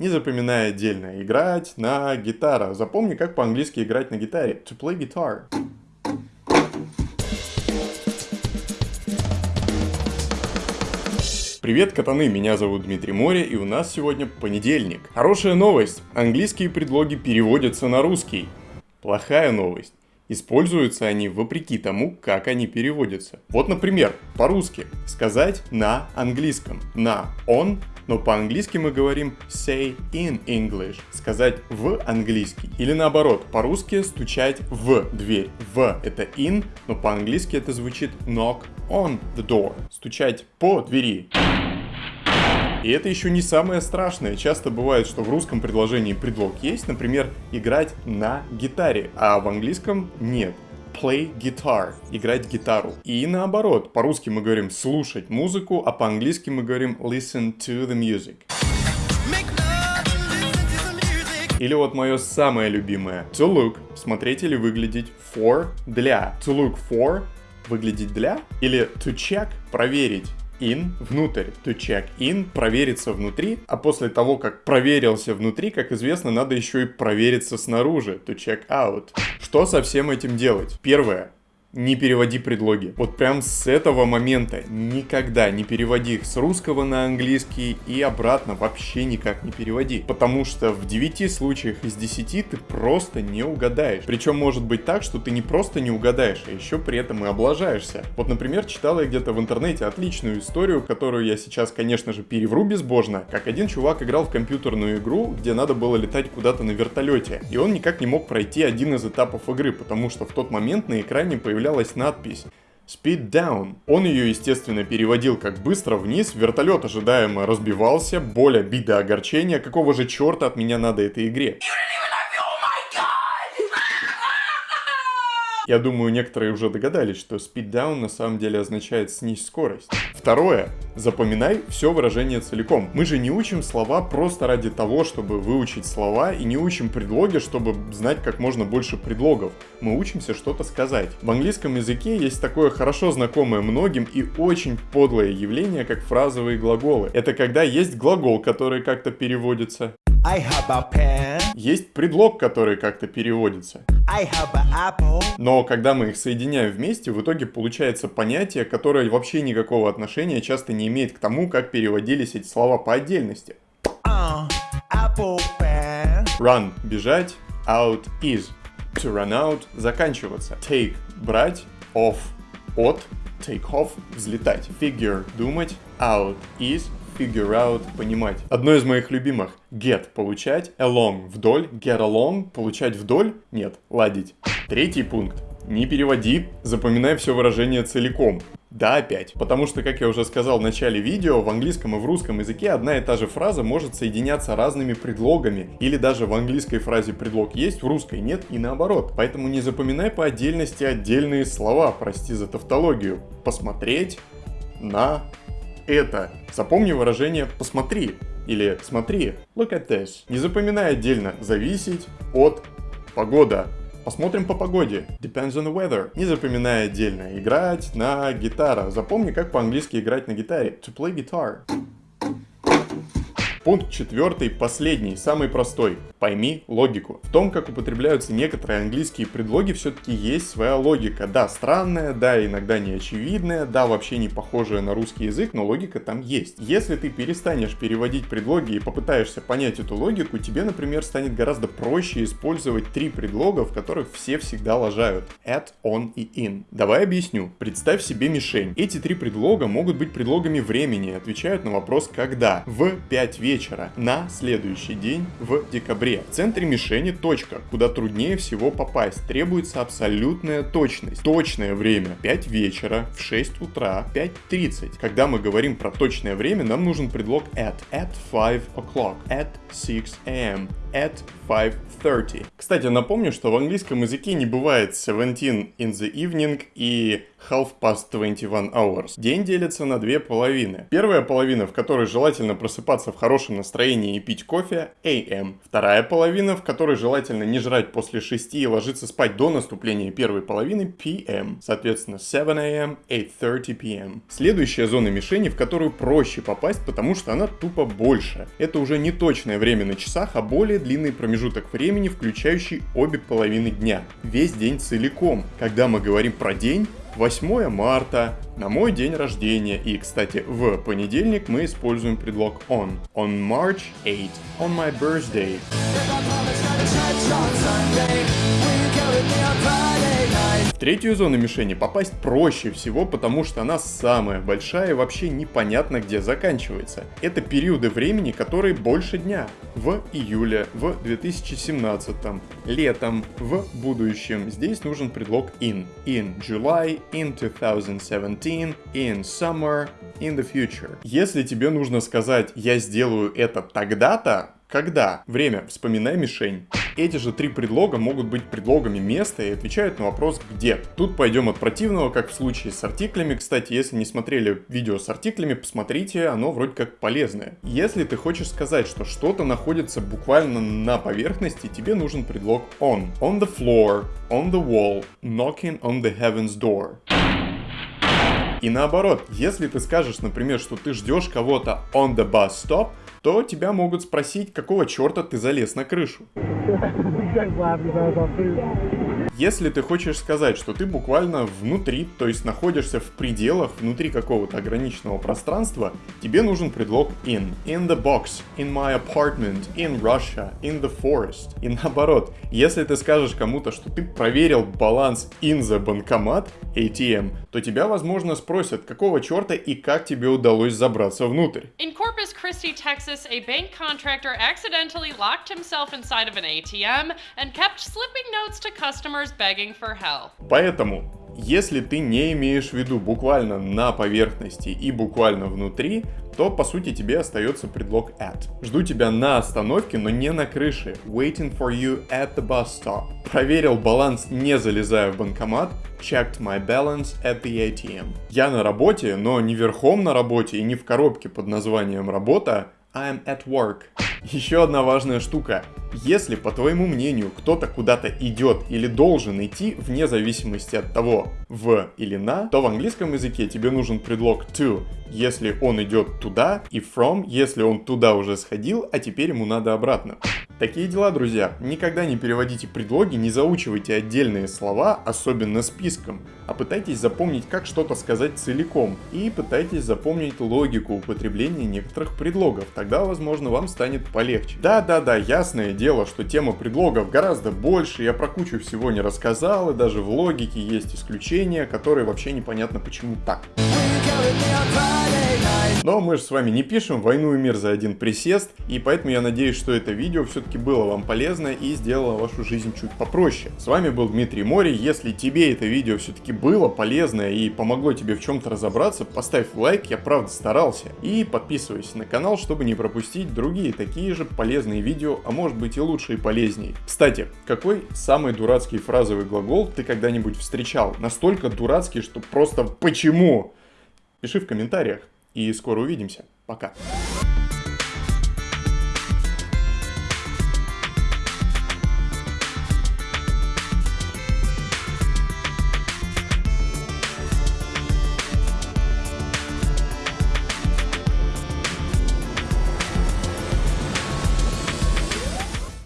Не запоминай отдельно. Играть на гитара. Запомни, как по-английски играть на гитаре. To play guitar. Привет, катаны! Меня зовут Дмитрий Море, и у нас сегодня понедельник. Хорошая новость. Английские предлоги переводятся на русский. Плохая новость. Используются они вопреки тому, как они переводятся. Вот, например, по-русски сказать на английском. На он но по-английски мы говорим say in English, сказать в английский. Или наоборот, по-русски стучать в дверь. В это in, но по-английски это звучит knock on the door, стучать по двери. И это еще не самое страшное. Часто бывает, что в русском предложении предлог есть, например, играть на гитаре, а в английском нет play guitar, играть гитару. И наоборот, по-русски мы говорим слушать музыку, а по-английски мы говорим listen to the music. Или вот мое самое любимое. To look, смотреть или выглядеть. For, для. To look for, выглядеть для. Или to check, проверить in внутрь, to check in, провериться внутри, а после того, как проверился внутри, как известно, надо еще и провериться снаружи, to check out. Что со всем этим делать? Первое не переводи предлоги. Вот прям с этого момента никогда не переводи их с русского на английский и обратно вообще никак не переводи. Потому что в 9 случаях из 10 ты просто не угадаешь. Причем может быть так, что ты не просто не угадаешь, а еще при этом и облажаешься. Вот, например, читала я где-то в интернете отличную историю, которую я сейчас, конечно же, перевру безбожно, как один чувак играл в компьютерную игру, где надо было летать куда-то на вертолете. И он никак не мог пройти один из этапов игры, потому что в тот момент на экране появлялся появлялась надпись Speed down. Он ее, естественно, переводил как быстро вниз, вертолет ожидаемо разбивался, боль, обида, огорчение, какого же черта от меня надо этой игре? Я думаю, некоторые уже догадались, что speed down на самом деле означает снизь скорость. Второе. Запоминай все выражение целиком. Мы же не учим слова просто ради того, чтобы выучить слова, и не учим предлоги, чтобы знать как можно больше предлогов. Мы учимся что-то сказать. В английском языке есть такое хорошо знакомое многим и очень подлое явление, как фразовые глаголы. Это когда есть глагол, который как-то переводится. Есть предлог, который как-то переводится. I have an apple. Но когда мы их соединяем вместе, в итоге получается понятие, которое вообще никакого отношения часто не имеет к тому, как переводились эти слова по отдельности. Uh, apple pen. Run – бежать, out – is. To run out – заканчиваться. Take – брать, off – от, take off – взлетать. Figure – думать, out – is, figure out, понимать. Одно из моих любимых. Get – получать, along – вдоль, get along – получать вдоль, нет, ладить. Третий пункт. Не переводи, запоминай все выражение целиком. Да, опять. Потому что, как я уже сказал в начале видео, в английском и в русском языке одна и та же фраза может соединяться разными предлогами. Или даже в английской фразе предлог есть, в русской нет и наоборот. Поэтому не запоминай по отдельности отдельные слова, прости за тавтологию. Посмотреть на это. Запомни выражение «посмотри» или «смотри», look at this. Не запоминай отдельно «зависеть от погода». Посмотрим по погоде. Depends on the weather. Не запоминай отдельно. Играть на гитара. Запомни, как по-английски играть на гитаре. To play guitar. Пункт четвертый, последний, самый простой. Пойми логику. В том, как употребляются некоторые английские предлоги, все-таки есть своя логика. Да, странная, да, иногда неочевидная, да, вообще не похожая на русский язык, но логика там есть. Если ты перестанешь переводить предлоги и попытаешься понять эту логику, тебе, например, станет гораздо проще использовать три предлога, в которых все всегда лажают. At, on и in. Давай объясню. Представь себе мишень. Эти три предлога могут быть предлогами времени, отвечают на вопрос «когда». В 5 вечера на следующий день в декабре. В центре мишени точка, куда труднее всего попасть. Требуется абсолютная точность. Точное время 5 вечера, в 6 утра, 5.30. Когда мы говорим про точное время, нам нужен предлог at, at 5 o'clock, at 6 am, at 5.30. Кстати, напомню, что в английском языке не бывает 17 in the evening и half past 21 hours. День делится на две половины. Первая половина, в которой желательно просыпаться в хорошем настроении и пить кофе, AM. Вторая половина, в которой желательно не жрать после 6 и ложиться спать до наступления первой половины, PM. Соответственно, 7 AM, 8.30 PM. Следующая зона мишени, в которую проще попасть, потому что она тупо больше. Это уже не точное время на часах, а более длинный промежуток времени, включающий обе половины дня. Весь день целиком. Когда мы говорим про день, 8 марта, на мой день рождения. И, кстати, в понедельник мы используем предлог on. On March 8, on my birthday. В третью зону мишени попасть проще всего, потому что она самая большая и вообще непонятно где заканчивается. Это периоды времени, которые больше дня. В июле, в 2017, летом, в будущем. Здесь нужен предлог in. In July, in 2017, in summer, in the future. Если тебе нужно сказать «я сделаю это тогда-то», когда? Время. Вспоминай мишень. Эти же три предлога могут быть предлогами места и отвечают на вопрос «где?». Тут пойдем от противного, как в случае с артиклями. Кстати, если не смотрели видео с артиклями, посмотрите, оно вроде как полезное. Если ты хочешь сказать, что что-то находится буквально на поверхности, тебе нужен предлог on. On the floor, on the wall, knocking on the heaven's door. И наоборот, если ты скажешь, например, что ты ждешь кого-то on the bus stop, то тебя могут спросить, какого черта ты залез на крышу. Если ты хочешь сказать, что ты буквально внутри, то есть находишься в пределах, внутри какого-то ограниченного пространства, тебе нужен предлог in. In the box, in my apartment, in Russia, in the forest. И наоборот, если ты скажешь кому-то, что ты проверил баланс in the банкомат, ATM, то тебя, возможно, спросят, какого черта и как тебе удалось забраться внутрь. In Corpus Christi, Texas, a bank contractor accidentally locked himself inside of an ATM and kept slipping notes to customers begging for help. Поэтому, если ты не имеешь в виду буквально на поверхности и буквально внутри, то по сути тебе остается предлог at. Жду тебя на остановке, но не на крыше. Waiting for you at the bus stop. Проверил баланс, не залезая в банкомат. Checked my balance at the ATM. Я на работе, но не верхом на работе и не в коробке под названием работа. I'm at work. Еще одна важная штука. Если, по твоему мнению, кто-то куда-то идет или должен идти, вне зависимости от того, в или на, то в английском языке тебе нужен предлог to, если он идет туда, и from, если он туда уже сходил, а теперь ему надо обратно. Такие дела, друзья. Никогда не переводите предлоги, не заучивайте отдельные слова, особенно списком, а пытайтесь запомнить, как что-то сказать целиком, и пытайтесь запомнить логику употребления некоторых предлогов, тогда, возможно, вам станет полегче. Да-да-да, ясное дело, что тема предлогов гораздо больше, я про кучу всего не рассказал, и даже в логике есть исключения, которые вообще непонятно почему так. Но мы же с вами не пишем войну и мир за один присест, и поэтому я надеюсь, что это видео все-таки было вам полезно и сделало вашу жизнь чуть попроще. С вами был Дмитрий Мори, если тебе это видео все-таки было полезно и помогло тебе в чем-то разобраться, поставь лайк, я правда старался, и подписывайся на канал, чтобы не пропустить другие такие же полезные видео, а может быть и лучше и полезнее. Кстати, какой самый дурацкий фразовый глагол ты когда-нибудь встречал? Настолько дурацкий, что просто почему? Пиши в комментариях и скоро увидимся. Пока.